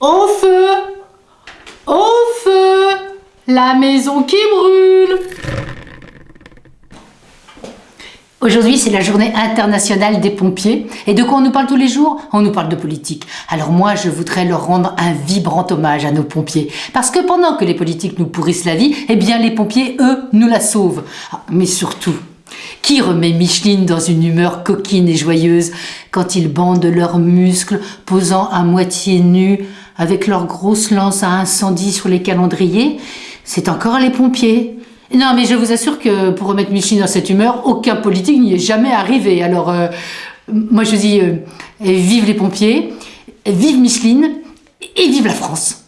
Au feu Au feu La maison qui brûle Aujourd'hui, c'est la journée internationale des pompiers. Et de quoi on nous parle tous les jours? On nous parle de politique. Alors moi, je voudrais leur rendre un vibrant hommage à nos pompiers. Parce que pendant que les politiques nous pourrissent la vie, eh bien les pompiers, eux, nous la sauvent. Ah, mais surtout, qui remet Micheline dans une humeur coquine et joyeuse quand ils bandent leurs muscles, posant à moitié nus, avec leurs grosses lances à incendie sur les calendriers C'est encore les pompiers. Non, mais je vous assure que pour remettre Micheline dans cette humeur, aucun politique n'y est jamais arrivé. Alors, euh, moi je dis, euh, vive les pompiers, vive Micheline et vive la France